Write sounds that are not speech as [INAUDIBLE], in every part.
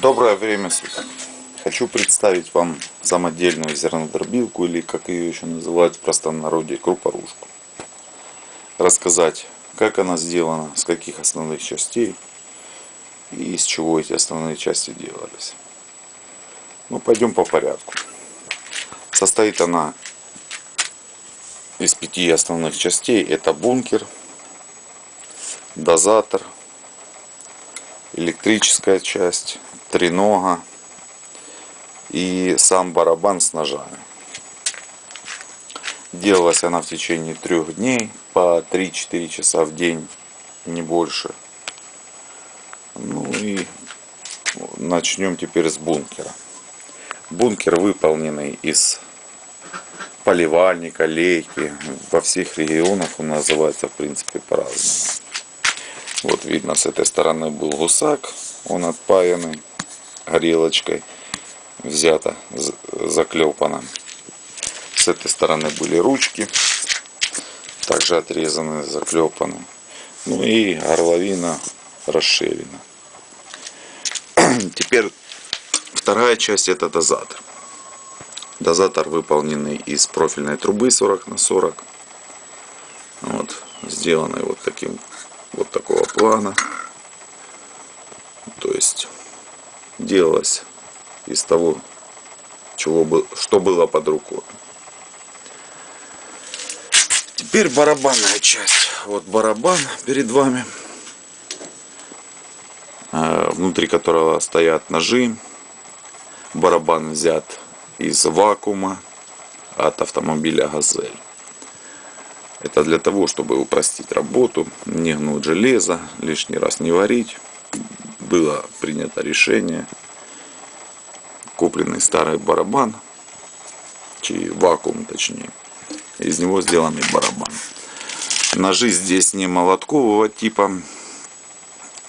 Доброе время суток. Хочу представить вам самодельную зернодробилку или как ее еще называют в простонародье крупорушку. Рассказать, как она сделана, с каких основных частей и из чего эти основные части делались. Ну, пойдем по порядку. Состоит она из пяти основных частей. Это бункер, дозатор, электрическая часть, тренога и сам барабан с ножами. Делалась она в течение трех дней по 3-4 часа в день, не больше. Ну и начнем теперь с бункера. Бункер выполненный из поливальника, лейки. Во всех регионах он называется в принципе по-разному. Вот видно с этой стороны был гусак, он отпаянный горелочкой взято, заклепано. С этой стороны были ручки, также отрезаны, заклепаны. Ну и горловина расширена. [CLEARS THROAT] Теперь вторая часть это дозатор. Дозатор выполненный из профильной трубы 40 на 40. Вот, сделанный вот таким вот такого плана. То есть делалось из того, чего бы, что было под рукой. Теперь барабанная часть. Вот барабан перед вами, э, внутри которого стоят ножи. Барабан взят из вакуума от автомобиля «Газель». Это для того, чтобы упростить работу, не гнуть железо, лишний раз не варить. Было принято решение купленный старый барабан, чи вакуум точнее, из него сделанный барабан. Ножи здесь не молоткового типа,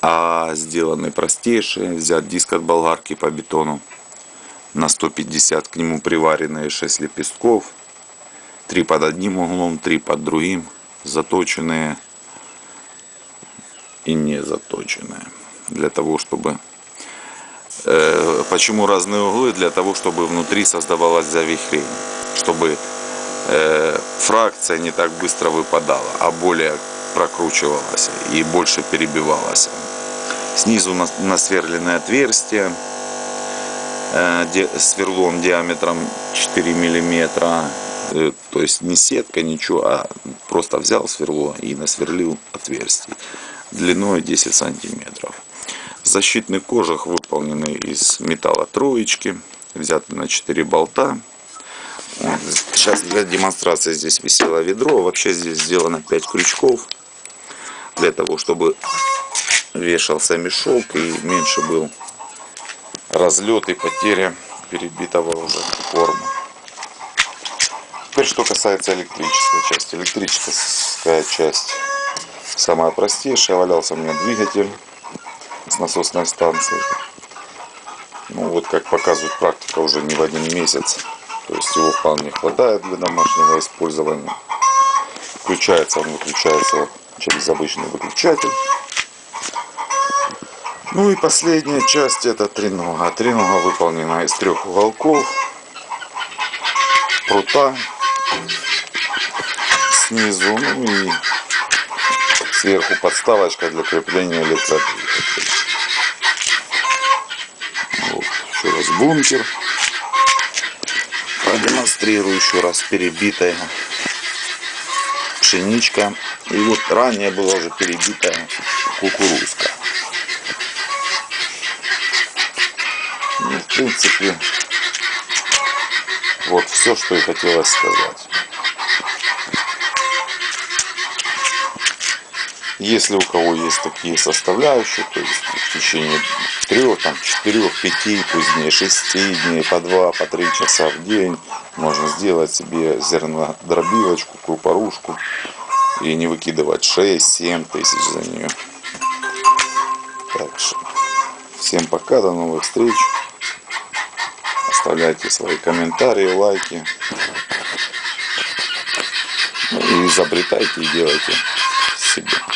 а сделаны простейшие. Взять диск от болгарки по бетону на 150, к нему приваренные 6 лепестков. Три под одним углом, три под другим, заточенные и не заточенные. Для того, чтобы Э, почему разные углы? Для того, чтобы внутри создавалось завихрение. Чтобы э, фракция не так быстро выпадала, а более прокручивалась и больше перебивалась. Снизу насверленное отверстие э, сверлом диаметром 4 миллиметра. То есть не сетка, ничего, а просто взял сверло и насверлил отверстие длиной 10 сантиметров. Защитный кожух выполненный из металла троечки, взятый на 4 болта. Сейчас для демонстрации здесь висело ведро. Вообще здесь сделано 5 крючков. Для того, чтобы вешался мешок и меньше был разлет и потеря перебитого уже формы. Теперь что касается электрической части. Электрическая часть самая простейшая. Валялся у меня двигатель с насосной станции. Ну вот как показывает практика уже не в один месяц. То есть его вполне хватает для домашнего использования. Включается он, выключается через обычный выключатель. Ну и последняя часть это тренога. Тренога выполнена из трех уголков. Прута снизу, ну и сверху подставочка для крепления электродвигателя. Раз бункер. Продемонстрирую еще раз перебитая пшеничка. И вот ранее была уже перебитая кукурузка. Ну, в принципе, вот все, что и хотелось сказать. Если у кого есть такие составляющие, то есть в течение трех, там, четырех, пяти, позднее шести дней, по два, по три часа в день можно сделать себе зернодробилочку, крупорушку и не выкидывать 6-7 тысяч за нее. Так что всем пока, до новых встреч. Оставляйте свои комментарии, лайки. Ну и изобретайте и делайте себе.